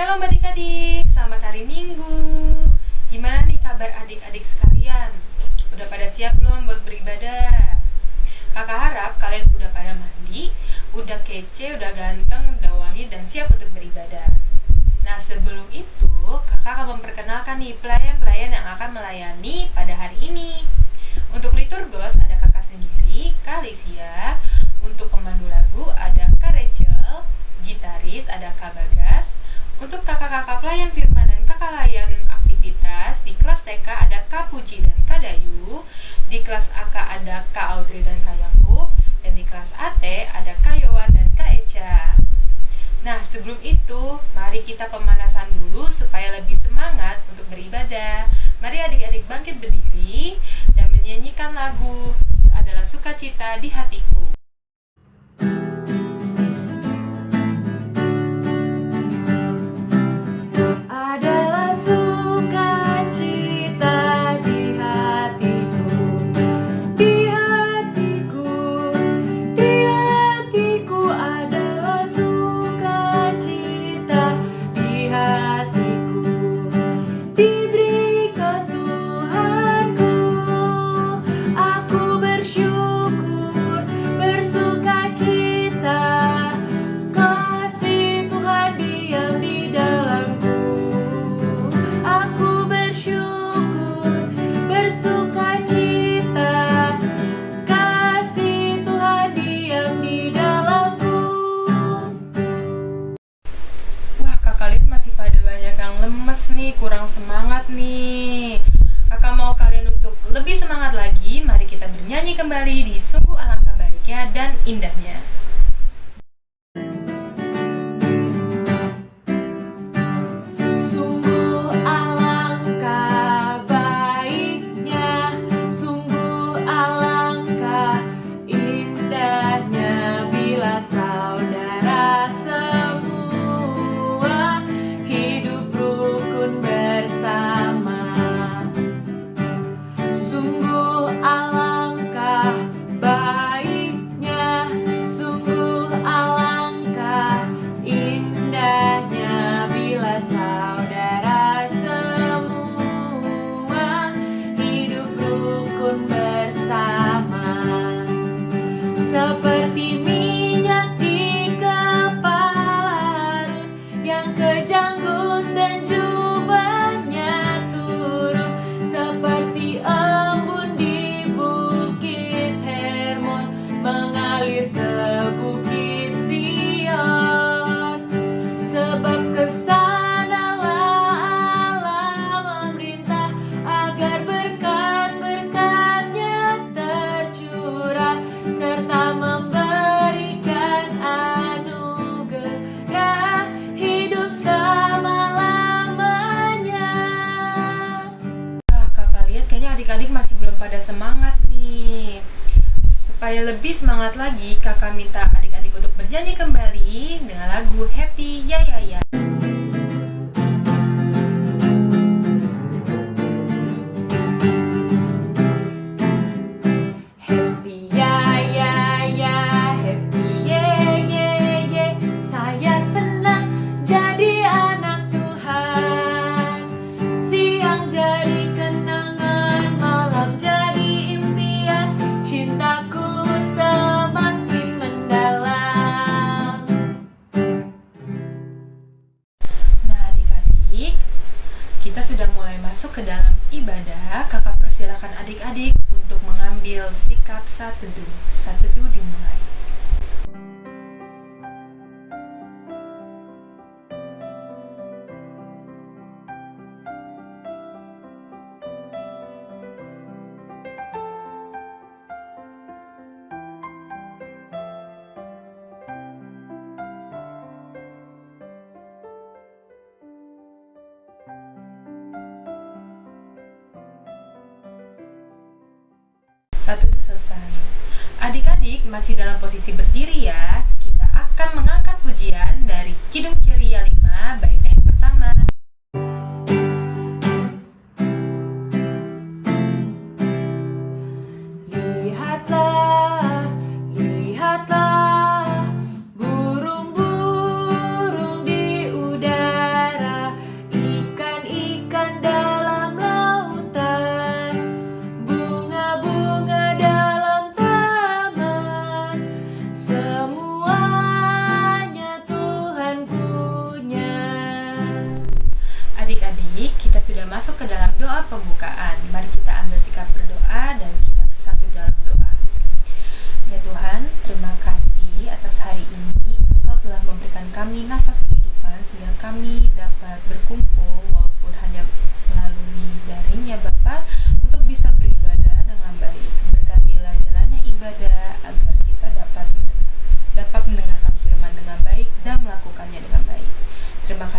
Shalom adik-adik, selamat hari Minggu. Gimana nih kabar adik-adik sekalian? Udah pada siap belum buat beribadah? Kakak harap kalian udah pada mandi, udah kece, udah ganteng, udah wangi, dan siap untuk beribadah. Nah sebelum itu, kakak akan memperkenalkan nih pelayan-pelayan yang akan melayani pada hari ini. Untuk liturgos ada kakak sendiri, Kalisia. Untuk pemandu lagu ada Kak Rachel, gitaris ada Kak Bagas. Untuk kakak-kakak pelayan firman dan kakak layan aktivitas, di kelas TK ada Kak Puji dan Kak Dayu. Di kelas AK ada Kak Audrey dan Kak Yakub. Dan di kelas AT ada Kak Yowan dan Kak Eca. Nah, sebelum itu, mari kita pemanasan dulu supaya lebih semangat untuk beribadah. Mari adik-adik bangkit berdiri dan menyanyikan lagu adalah sukacita di hatiku. Adalah lebih semangat lagi, kakak minta adik-adik untuk bernyanyi kembali dengan lagu Happy Ya Ya Ya. Masuk ke dalam ibadah. Kakak persilakan adik-adik untuk mengambil sikap. Saat teduh dimulai. Lihatlah,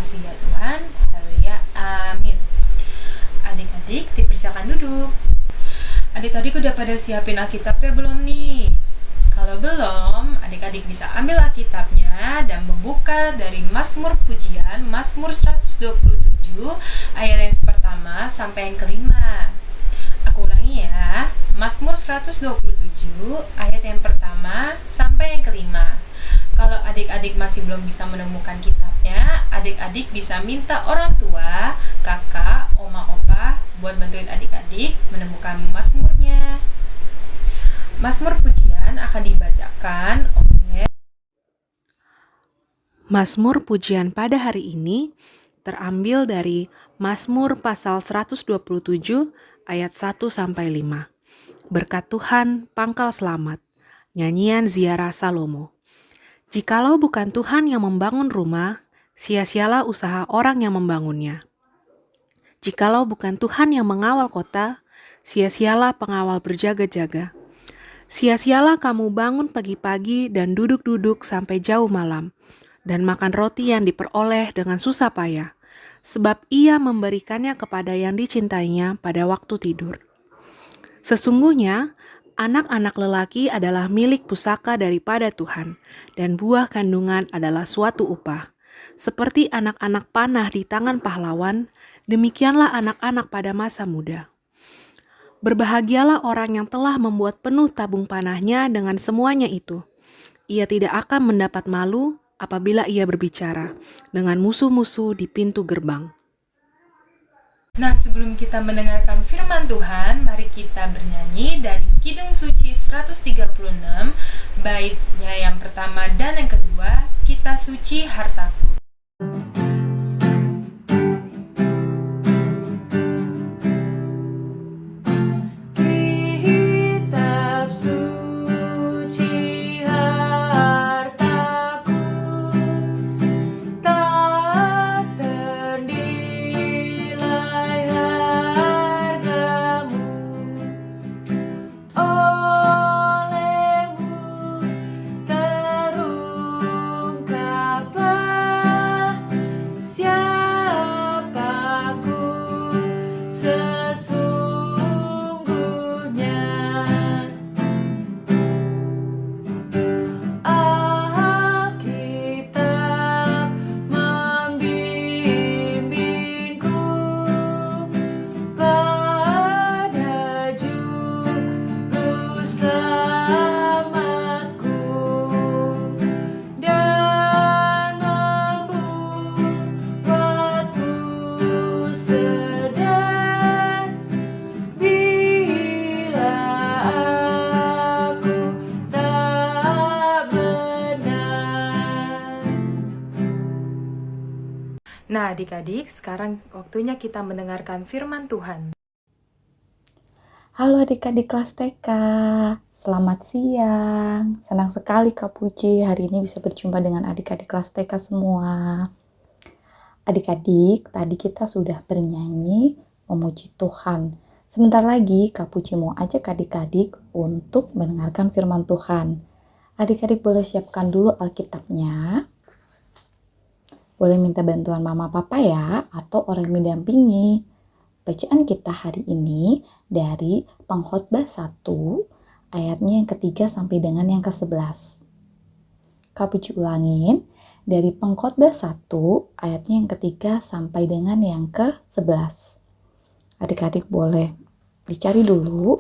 kasih ya Tuhan. Haleluya. Amin. Adik-adik, dipersilakan duduk. Adik-adik udah pada siapin Alkitabnya belum nih? Kalau belum, adik-adik bisa ambil Alkitabnya dan membuka dari Mazmur Pujian, Mazmur 127, ayat yang pertama sampai yang kelima. Aku ulangi ya, Mazmur 127, ayat yang pertama sampai yang kelima. Kalau adik-adik masih belum bisa menemukan kitabnya, adik-adik bisa minta orang tua, kakak, oma, opa buat bantuin adik-adik menemukan Mazmurnya. Mazmur pujian akan dibacakan oleh Mazmur pujian pada hari ini terambil dari Mazmur pasal 127 ayat 1 sampai 5. Berkat Tuhan pangkal selamat. Nyanyian ziarah Salomo. Jikalau bukan Tuhan yang membangun rumah, sia-sialah usaha orang yang membangunnya. Jikalau bukan Tuhan yang mengawal kota, sia-sialah pengawal berjaga-jaga. Sia-sialah kamu bangun pagi-pagi dan duduk-duduk sampai jauh malam, dan makan roti yang diperoleh dengan susah payah, sebab ia memberikannya kepada yang dicintainya pada waktu tidur. Sesungguhnya, anak-anak lelaki adalah milik pusaka daripada Tuhan, dan buah kandungan adalah suatu upah. Seperti anak-anak panah di tangan pahlawan, demikianlah anak-anak pada masa muda. Berbahagialah orang yang telah membuat penuh tabung panahnya dengan semuanya itu. Ia tidak akan mendapat malu apabila ia berbicara dengan musuh-musuh di pintu gerbang. Nah, sebelum kita mendengarkan firman Tuhan, mari kita bernyanyi dari Kidung Suci 136, baitnya yang pertama dan yang kedua, Kita Suci Hartaku. Nah, adik-adik, sekarang waktunya kita mendengarkan firman Tuhan. Halo adik-adik kelas TK, selamat siang. Senang sekali Kak Puji hari ini bisa berjumpa dengan adik-adik kelas TK semua. Adik-adik, tadi kita sudah bernyanyi memuji Tuhan. Sebentar lagi Kak Puji mau ajak adik-adik untuk mendengarkan firman Tuhan. Adik-adik boleh siapkan dulu Alkitabnya boleh minta bantuan mama papa ya atau orang yang mendampingi. Bacaan kita hari ini dari pengkhotbah 1 ayatnya yang ketiga sampai dengan yang ke-11. Kapuci ulangin dari pengkhotbah 1 ayatnya yang ketiga sampai dengan yang ke-11. Adik-adik boleh dicari dulu.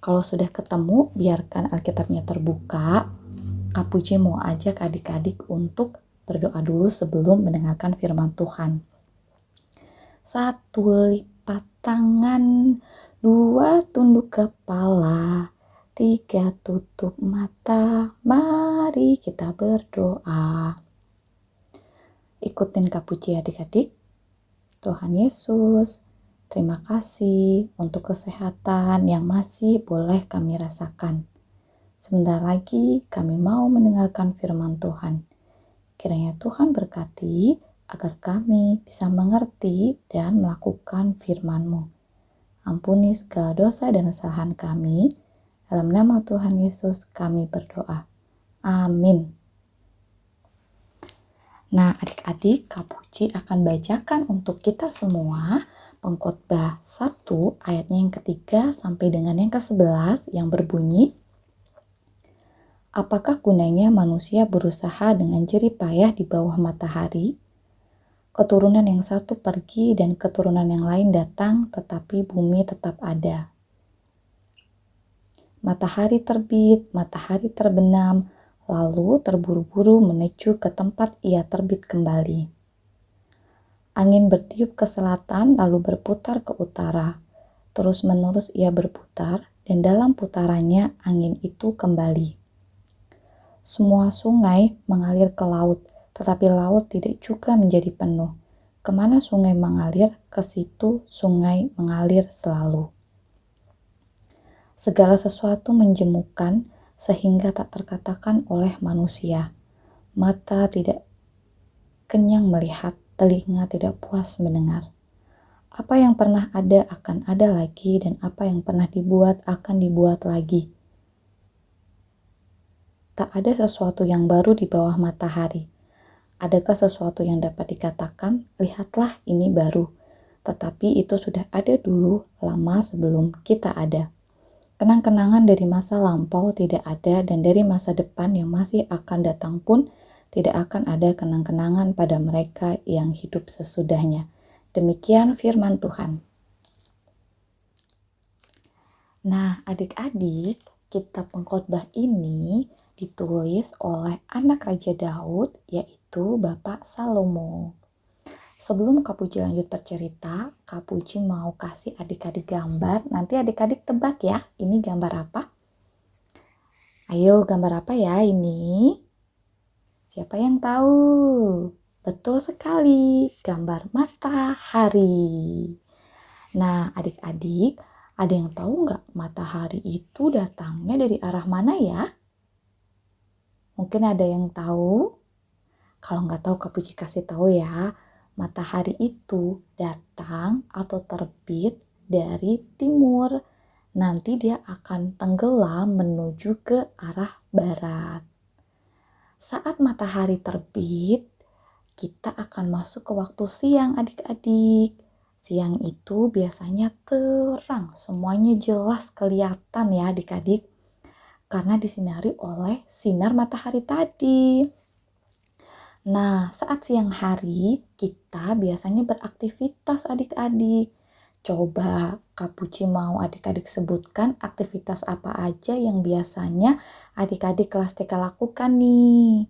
Kalau sudah ketemu, biarkan Alkitabnya terbuka. Kapuci mau ajak adik-adik untuk berdoa dulu sebelum mendengarkan firman Tuhan. Satu lipat tangan, dua tunduk kepala, tiga tutup mata, mari kita berdoa. Ikutin kapuji adik-adik. Tuhan Yesus, terima kasih untuk kesehatan yang masih boleh kami rasakan. Sebentar lagi kami mau mendengarkan firman Tuhan. Kiranya Tuhan berkati agar kami bisa mengerti dan melakukan firman-Mu. Ampuni segala dosa dan kesalahan kami. Dalam nama Tuhan Yesus kami berdoa. Amin. Nah, adik-adik, Kak Puci akan bacakan untuk kita semua pengkhotbah 1 ayatnya yang ketiga sampai dengan yang ke-11 yang berbunyi Apakah gunanya manusia berusaha dengan jerih payah di bawah matahari? Keturunan yang satu pergi dan keturunan yang lain datang, tetapi bumi tetap ada. Matahari terbit, matahari terbenam, lalu terburu-buru menuju ke tempat ia terbit kembali. Angin bertiup ke selatan, lalu berputar ke utara. Terus-menerus ia berputar, dan dalam putarannya angin itu kembali. Semua sungai mengalir ke laut, tetapi laut tidak juga menjadi penuh. Ke mana sungai mengalir, ke situ sungai mengalir selalu. Segala sesuatu menjemukan, sehingga tak terkatakan oleh manusia. Mata tidak kenyang melihat, telinga tidak puas mendengar. Apa yang pernah ada akan ada lagi, dan apa yang pernah dibuat akan dibuat lagi. Tak ada sesuatu yang baru di bawah matahari. Adakah sesuatu yang dapat dikatakan, "Lihatlah, ini baru"? Tetapi itu sudah ada dulu, lama sebelum kita ada. Kenang-kenangan dari masa lampau tidak ada dan dari masa depan yang masih akan datang pun tidak akan ada kenang-kenangan pada mereka yang hidup sesudahnya. Demikian firman Tuhan. Nah, adik-adik, kitab pengkhotbah ini ditulis oleh anak Raja Daud, yaitu Bapak Salomo. Sebelum Kak Puji lanjut bercerita, Kak Puji mau kasih adik-adik gambar. Nanti adik-adik tebak ya, ini gambar apa? Ayo, gambar apa ya ini? Siapa yang tahu? Betul sekali, gambar matahari. Nah, adik-adik, ada yang tahu nggak matahari itu datangnya dari arah mana ya? Mungkin ada yang tahu? Kalau nggak tahu, Kak Puji kasih tahu ya matahari itu datang atau terbit dari timur. Nanti dia akan tenggelam menuju ke arah barat. Saat matahari terbit, kita akan masuk ke waktu siang adik-adik. Siang itu biasanya terang, semuanya jelas kelihatan ya adik-adik. Karena disinari oleh sinar matahari tadi. Nah, saat siang hari kita biasanya beraktivitas adik-adik. Coba Kak Puci mau adik-adik sebutkan aktivitas apa aja yang biasanya adik-adik kelas TK lakukan nih.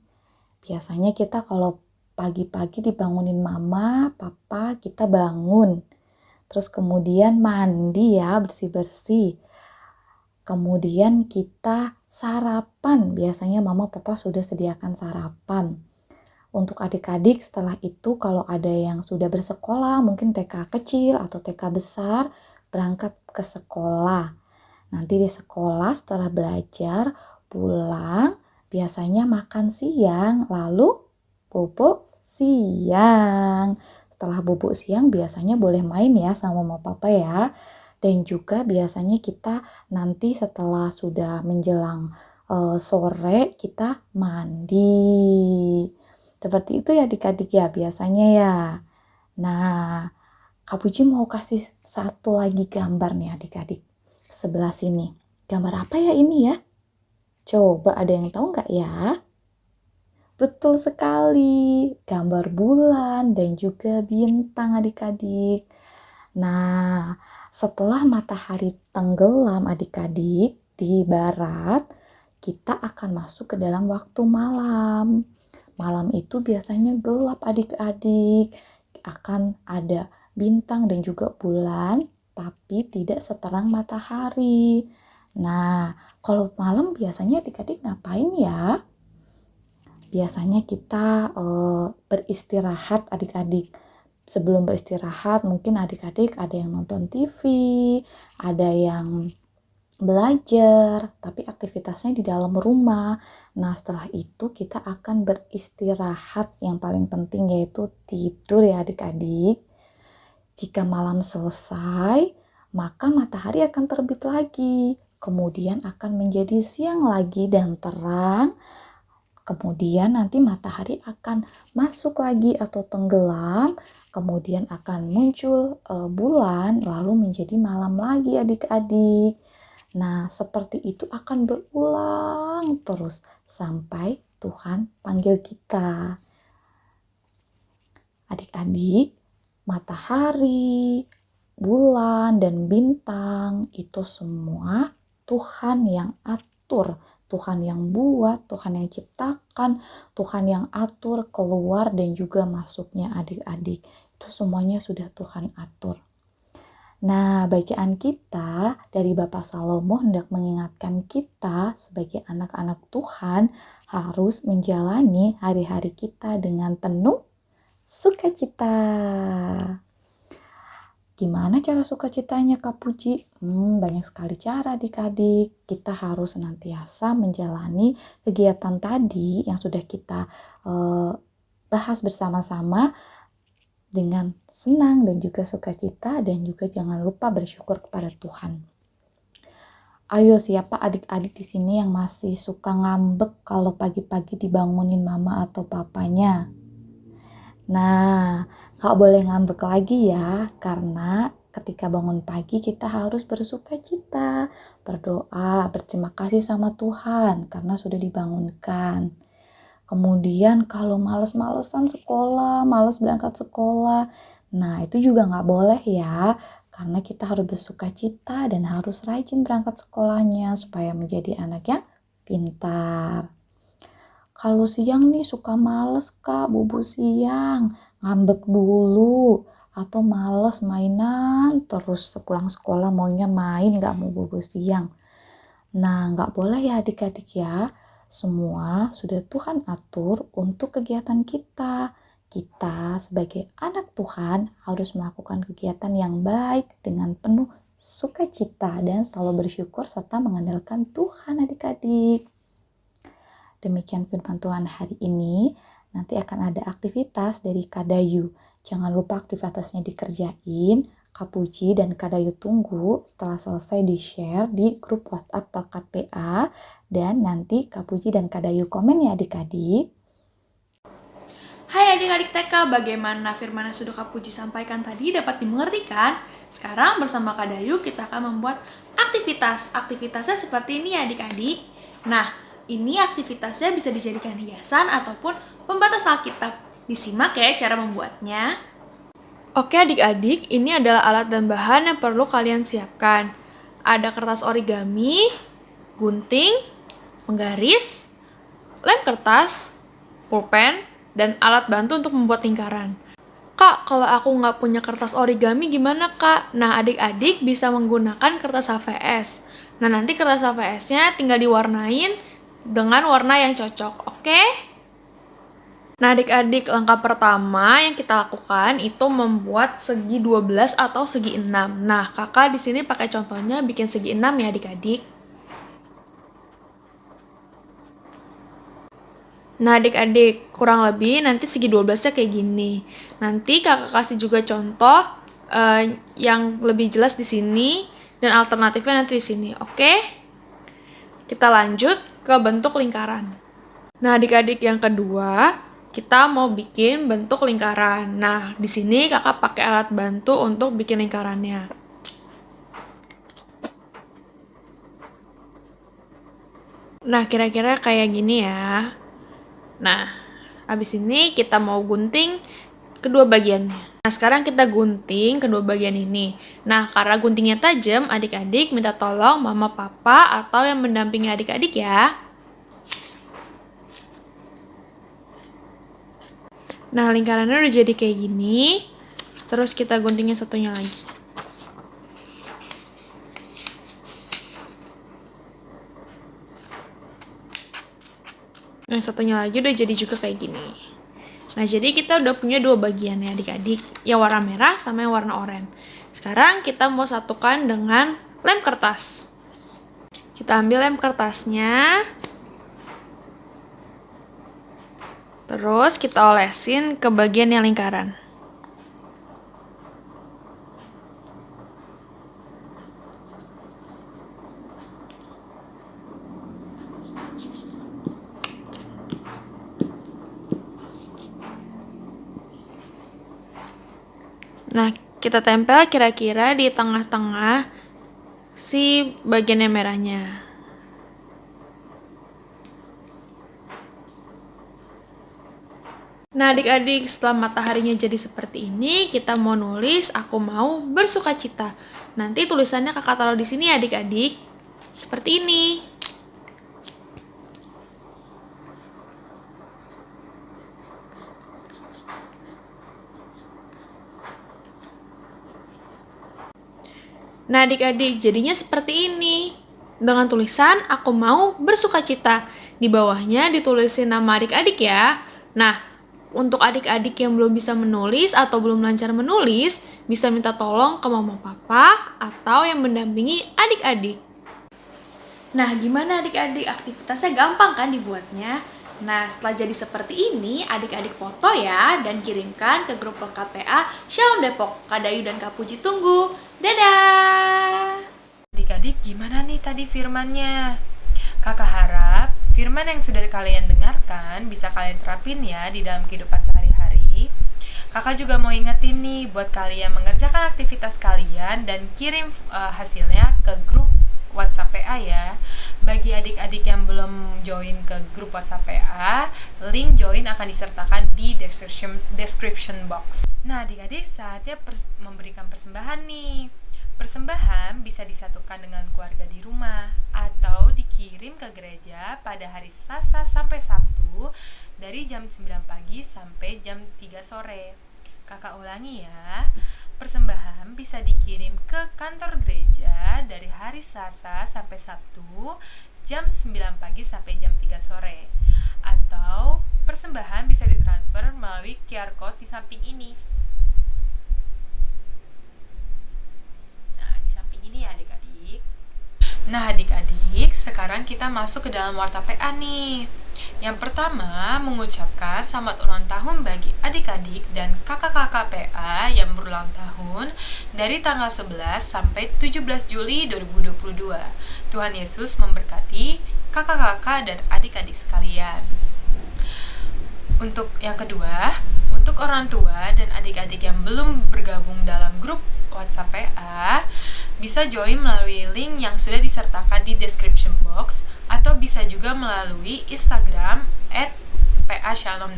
Biasanya kita kalau pagi-pagi dibangunin mama, papa, kita bangun. Terus kemudian mandi ya, bersih-bersih. Kemudian kita sarapan. Biasanya mama papa sudah sediakan sarapan untuk adik-adik setelah itu kalau ada yang sudah bersekolah, mungkin TK kecil atau TK besar, berangkat ke sekolah. Nanti di sekolah setelah belajar, pulang, biasanya makan siang, lalu bobo siang. Setelah bobo siang biasanya boleh main ya sama mama papa ya. Dan juga biasanya kita nanti setelah sudah menjelang uh, sore kita mandi seperti itu ya adik-adik ya biasanya ya. Nah, Kak Puji mau kasih satu lagi gambar nih adik-adik. Sebelah sini. Gambar apa ya ini ya? Coba ada yang tahu nggak ya? Betul sekali, gambar bulan dan juga bintang adik-adik. Nah, setelah matahari tenggelam adik-adik di barat, kita akan masuk ke dalam waktu malam. Malam itu biasanya gelap adik-adik, akan ada bintang dan juga bulan, tapi tidak seterang matahari. Nah, kalau malam biasanya adik-adik ngapain ya? Biasanya kita uh, beristirahat adik-adik. Sebelum beristirahat, mungkin adik-adik ada yang nonton TV, ada yang belajar, tapi aktivitasnya di dalam rumah. Nah, setelah itu kita akan beristirahat yang paling penting yaitu tidur ya adik-adik. Jika malam selesai, maka matahari akan terbit lagi. Kemudian akan menjadi siang lagi dan terang. Kemudian nanti matahari akan masuk lagi atau tenggelam. Kemudian akan muncul uh, bulan lalu menjadi malam lagi adik-adik. Nah, seperti itu akan berulang terus sampai Tuhan panggil kita. Adik-adik, matahari, bulan, dan bintang itu semua Tuhan yang atur. Tuhan yang buat, Tuhan yang ciptakan, Tuhan yang atur keluar dan juga masuknya adik-adik. Itu semuanya sudah Tuhan atur. Nah, bacaan kita dari Bapak Salomo hendak mengingatkan kita sebagai anak-anak Tuhan harus menjalani hari-hari kita dengan penuh sukacita. Gimana cara sukacitanya Kak Puji? Hmm, banyak sekali cara adik-adik. Kita harus senantiasa menjalani kegiatan tadi yang sudah kita uh, bahas bersama-sama dengan senang dan juga sukacita dan juga jangan lupa bersyukur kepada Tuhan. Ayo siapa adik-adik di sini yang masih suka ngambek kalau pagi-pagi dibangunin mama atau papanya? Nah, gak boleh ngambek lagi ya, karena ketika bangun pagi kita harus bersuka cita, berdoa, berterima kasih sama Tuhan karena sudah dibangunkan. Kemudian kalau males-malesan sekolah, males berangkat sekolah, nah itu juga nggak boleh ya, karena kita harus bersuka cita dan harus rajin berangkat sekolahnya supaya menjadi anak yang pintar. Kalau siang nih suka males kak, bubu siang, ngambek dulu, atau males mainan terus sepulang sekolah maunya main gak mau bubu siang. Nah nggak boleh ya adik-adik ya, semua sudah Tuhan atur untuk kegiatan kita. Kita sebagai anak Tuhan harus melakukan kegiatan yang baik dengan penuh sukacita dan selalu bersyukur serta mengandalkan Tuhan adik-adik. Demikian firman Tuhan hari ini. Nanti akan ada aktivitas dari Kadayu. Jangan lupa aktivitasnya dikerjain. Kapuji dan Kadayu tunggu setelah selesai di-share di grup WhatsApp Pelkat PA dan nanti Kapuji dan Kadayu komen ya adik-adik. Hai adik-adik TK, bagaimana firman yang sudah Kapuji sampaikan tadi dapat dimengertikan? Sekarang bersama Kadayu kita akan membuat aktivitas. Aktivitasnya seperti ini ya adik-adik. Nah, ini aktivitasnya bisa dijadikan hiasan ataupun pembatas Alkitab. Disimak ya cara membuatnya. Oke adik-adik, ini adalah alat dan bahan yang perlu kalian siapkan. Ada kertas origami, gunting, penggaris, lem kertas, pulpen, dan alat bantu untuk membuat lingkaran. Kak, kalau aku nggak punya kertas origami gimana kak? Nah adik-adik bisa menggunakan kertas HVS. Nah nanti kertas HVS-nya tinggal diwarnain dengan warna yang cocok, oke? Okay? Nah, adik-adik, langkah pertama yang kita lakukan itu membuat segi 12 atau segi 6. Nah, kakak di sini pakai contohnya bikin segi 6 ya adik-adik. Nah, adik-adik, kurang lebih nanti segi 12-nya kayak gini. Nanti kakak kasih juga contoh uh, yang lebih jelas di sini dan alternatifnya nanti di sini, oke? Kita lanjut ke bentuk lingkaran. Nah, adik-adik yang kedua, kita mau bikin bentuk lingkaran. Nah, di sini kakak pakai alat bantu untuk bikin lingkarannya. Nah, kira-kira kayak gini ya. Nah, habis ini kita mau gunting kedua bagiannya. Nah, sekarang kita gunting kedua bagian ini. Nah, karena guntingnya tajam, adik-adik minta tolong mama papa atau yang mendampingi adik-adik ya. Nah, lingkarannya udah jadi kayak gini. Terus kita guntingin satunya lagi. Yang satunya lagi udah jadi juga kayak gini. Nah, jadi kita udah punya dua bagian ya adik-adik, yang warna merah sama yang warna oranye. Sekarang kita mau satukan dengan lem kertas. Kita ambil lem kertasnya. Terus kita olesin ke bagian yang lingkaran. Kita tempel kira-kira di tengah-tengah si bagian yang merahnya. Nah, adik-adik, setelah mataharinya jadi seperti ini, kita mau nulis aku mau bersuka cita. Nanti tulisannya kakak taruh di sini adik-adik. Seperti ini. Nah, adik-adik, jadinya seperti ini. Dengan tulisan, aku mau bersuka cita. Di bawahnya ditulisin nama adik-adik ya. Nah, untuk adik-adik yang belum bisa menulis atau belum lancar menulis, bisa minta tolong ke mama papa atau yang mendampingi adik-adik. Nah, gimana adik-adik? Aktivitasnya gampang kan dibuatnya? Nah, setelah jadi seperti ini, adik-adik foto ya dan kirimkan ke grup PA Shalom Depok. Kadayu dan Kapuji tunggu. Dadah! Adik-adik gimana nih tadi firmannya? Kakak harap firman yang sudah kalian dengarkan bisa kalian terapin ya di dalam kehidupan sehari-hari. Kakak juga mau ingetin nih buat kalian mengerjakan aktivitas kalian dan kirim uh, hasilnya ke grup WhatsApp. Bagi adik-adik yang belum join ke grup WhatsApp PA, link join akan disertakan di description description box. Nah, adik-adik saatnya pers memberikan persembahan nih. Persembahan bisa disatukan dengan keluarga di rumah atau dikirim ke gereja pada hari Selasa sampai Sabtu dari jam 9 pagi sampai jam 3 sore. Kakak ulangi ya. Persembahan bisa dikirim ke kantor gereja dari hari Selasa sampai Sabtu jam 9 pagi sampai jam 3 sore. Atau persembahan bisa ditransfer melalui QR code di samping ini. ini ya adik-adik Nah adik-adik, sekarang kita masuk ke dalam warta PA nih Yang pertama, mengucapkan selamat ulang tahun bagi adik-adik dan kakak-kakak PA yang berulang tahun dari tanggal 11 sampai 17 Juli 2022 Tuhan Yesus memberkati kakak-kakak dan adik-adik sekalian. Untuk yang kedua, untuk orang tua dan adik-adik yang belum bergabung dalam grup WhatsApp PA, bisa join melalui link yang sudah disertakan di description box atau bisa juga melalui Instagram at PA Shalom.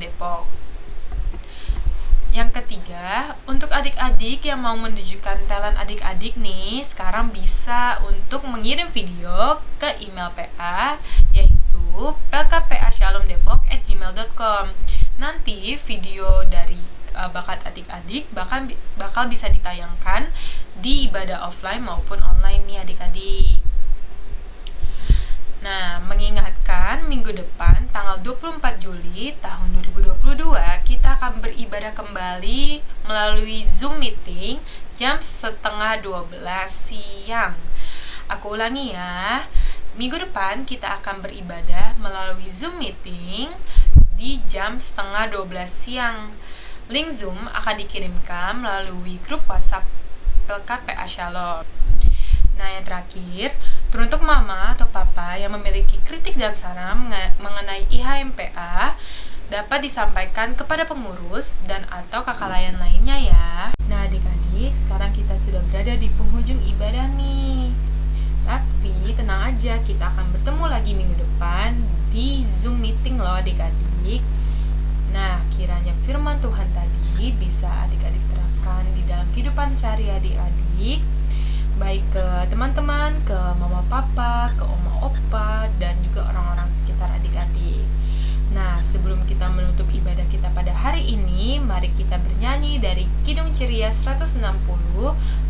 Yang ketiga, untuk adik-adik yang mau menunjukkan talent adik-adik nih, sekarang bisa untuk mengirim video ke email PA, yaitu plkpashalomdepok@gmail.com. Nanti video dari uh, bakat adik-adik bahkan bakal bisa ditayangkan di ibadah offline maupun online nih adik-adik. Nah, mengingatkan minggu depan tanggal 24 Juli tahun 2022 kita akan beribadah kembali melalui Zoom meeting jam setengah 12 siang. Aku ulangi ya. Minggu depan kita akan beribadah melalui Zoom meeting di jam setengah 12 siang. Link Zoom akan dikirimkan melalui grup WhatsApp PA Shalom. Nah, yang terakhir, teruntuk mama atau papa yang memiliki kritik dan saran mengenai IHMPA dapat disampaikan kepada pengurus dan atau kakak layan lainnya ya. Nah, adik-adik, sekarang kita sudah berada di penghujung ibadah nih. Tapi tenang aja, kita akan bertemu lagi minggu depan di Zoom meeting loh adik-adik. Nah, kiranya firman Tuhan tadi bisa adik-adik terapkan di dalam kehidupan sehari adik-adik baik ke teman-teman, ke mama papa, ke oma opa, dan juga orang-orang sekitar adik-adik. Nah, sebelum kita menutup ibadah kita pada hari ini, mari kita bernyanyi dari Kidung Ceria 160,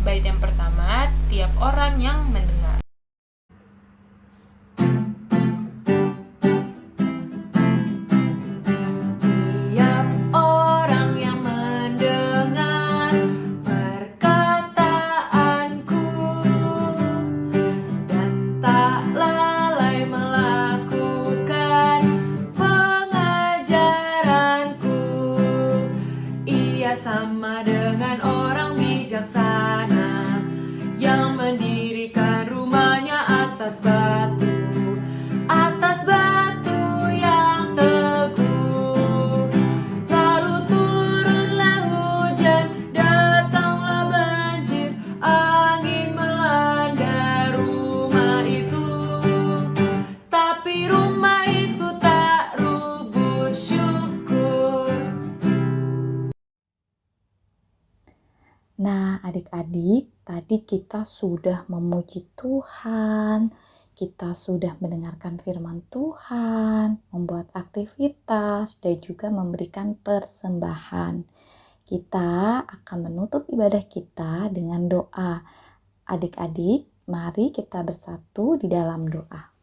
bait yang pertama, tiap orang yang mendengar. Kita sudah memuji Tuhan, kita sudah mendengarkan firman Tuhan, membuat aktivitas, dan juga memberikan persembahan. Kita akan menutup ibadah kita dengan doa. Adik-adik, mari kita bersatu di dalam doa.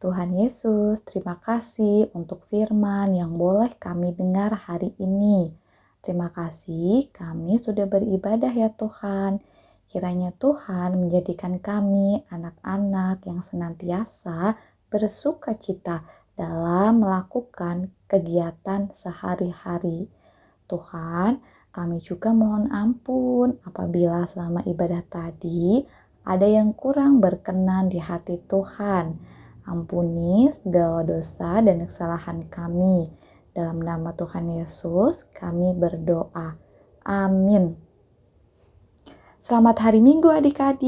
Tuhan Yesus, terima kasih untuk firman yang boleh kami dengar hari ini. Terima kasih kami sudah beribadah ya Tuhan. Kiranya Tuhan menjadikan kami anak-anak yang senantiasa bersuka cita dalam melakukan kegiatan sehari-hari. Tuhan, kami juga mohon ampun apabila selama ibadah tadi ada yang kurang berkenan di hati Tuhan. Ampuni segala dosa dan kesalahan kami. Dalam nama Tuhan Yesus, kami berdoa. Amin. Selamat hari Minggu, adik-adik.